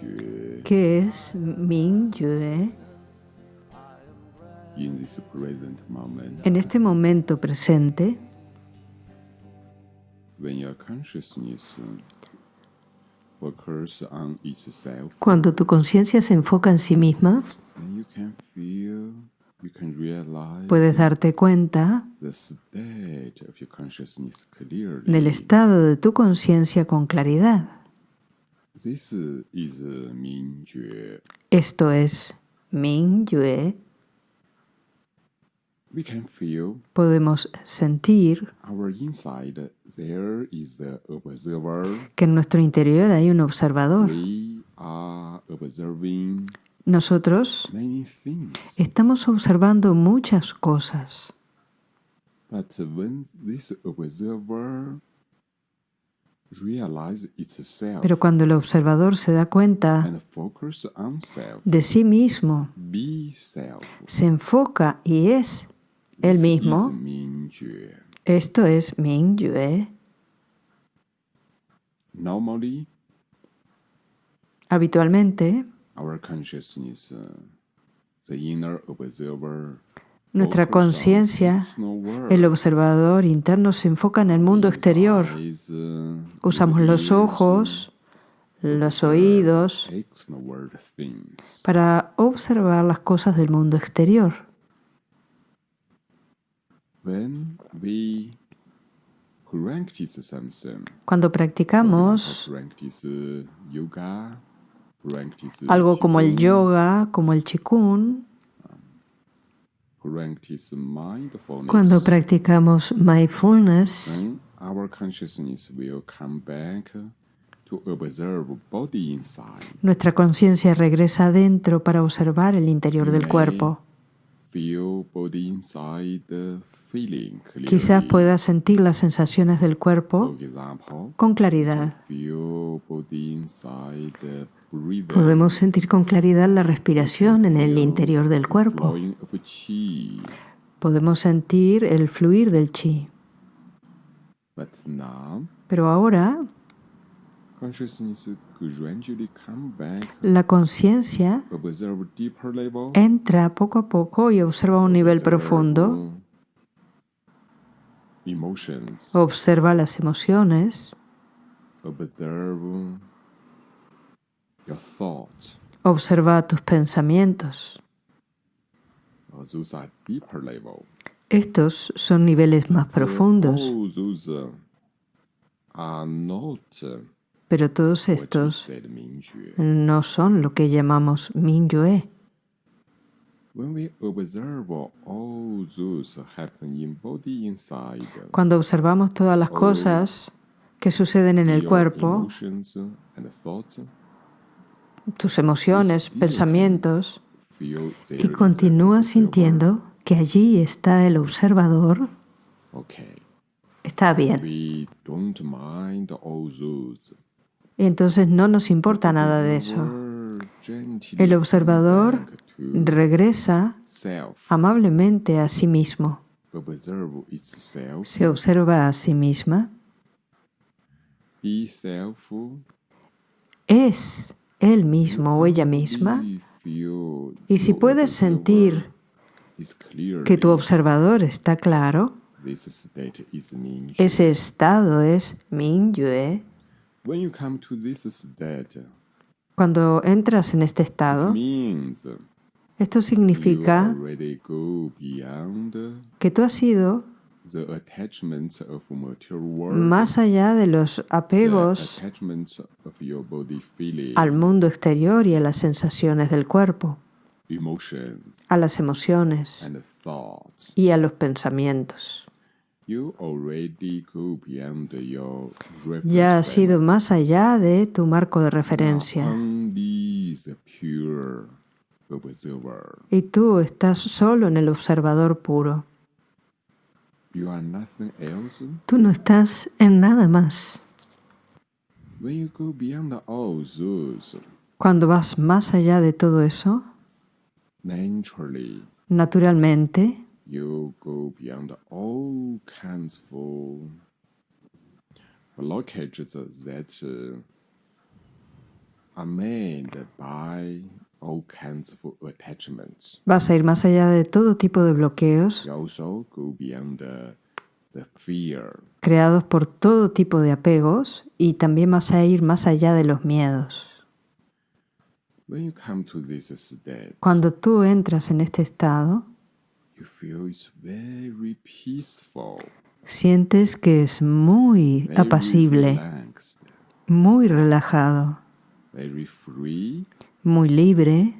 觉 ¿Qué es present moment. En este momento presente, itself. Cuando tu conciencia se enfoca en sí misma, puedes darte cuenta del estado de tu conciencia con claridad. Esto es Mingyue. we can feel Podemos sentir our inside. There is the observer. que en nuestro interior hay un observador. we are observing Nosotros many things. estamos observando muchas cosas, but when this observer pero cuando el observador se da cuenta de sí mismo, se enfoca y es This mismo, esto es Mingyue. normally Habitualmente, uh, nuestra conciencia, el observador interno se enfoca en el mundo exterior. Uh, Usamos los ears, ojos, los oídos world things. para observar las cosas del mundo exterior. Cuando practicamos uh, algo como el yoga, como el chikun, cuando practicamos mindfulness, then our consciousness will come back to observe body inside. nuestra conciencia regresa adentro para observar el interior del cuerpo. Quizás pueda sentir las sensaciones del cuerpo con claridad. Podemos sentir con claridad la respiración en el interior del cuerpo. Podemos sentir el fluir del chi. Pero ahora la conciencia entra poco a poco y observa un nivel profundo, observa las emociones, observa tus pensamientos. Uh, level. Estos son niveles más profundos, Pero todos estos no son lo que llamamos inside, Cuando observamos todas las cosas que suceden en el cuerpo, tus emociones, pensamientos, y continúas sintiendo que allí está el observador, está bien. Entonces no nos importa nada de eso. El observador regresa amablemente a sí mismo. Se observa a sí misma. Es él mismo o ella misma. Y si puedes sentir que tu observador está claro, ese estado es Mingyue. Cuando entras en este estado, esto you significa que tú has ido the attachments of material world, más allá de los the apegos al mundo exterior y a las sensaciones del cuerpo, a las emociones y a los pensamientos. Ya has ido más allá de tu marco de referencia y tú estás solo en el observador puro. You are nothing else. Tú no estás en nada más. When you go beyond all those, Cuando vas más allá de todo eso, naturalmente you go beyond all kinds of blockages that uh, are made by all kinds of attachments. Vas a ir más allá de todo tipo de bloqueos You also go beyond the, the fear. creados por todo tipo de apegos y también vas a ir más allá de los miedos. When you come to this state, Cuando tú entras en este estado, sientes que es muy very apacible, muy relajado, muy libre,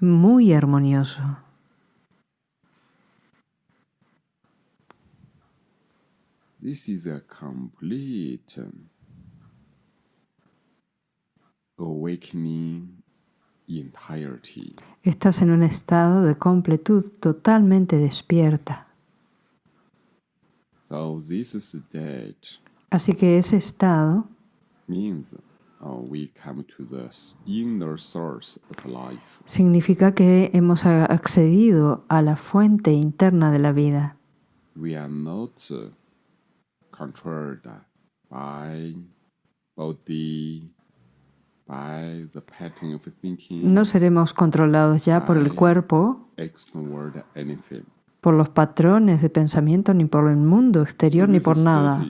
muy armonioso. This is a complete um, awakening. Estás en un estado de completud totalmente despierta. So this state Así que ese estado means uh, we come to the inner source of life. significa que hemos accedido a la fuente interna de la vida. We are not uh, controlled by body, by the pattern of thinking, No seremos controlados ya por el cuerpo, por los patrones de pensamiento, ni por el mundo exterior, ni por nada.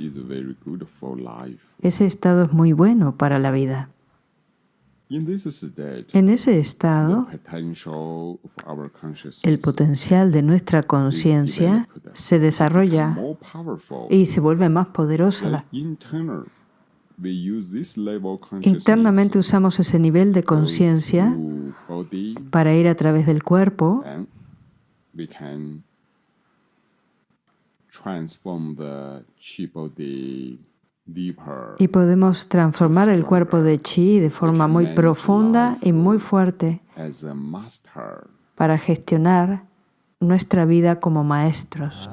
Ese estado es muy bueno para la vida. En ese estado, el potencial de nuestra conciencia se desarrolla y se vuelve más poderosa. Internamente usamos ese nivel de conciencia para ir a través del cuerpo y podemos transformar el cuerpo de chi de forma muy profunda y muy fuerte para gestionar nuestra vida como maestros.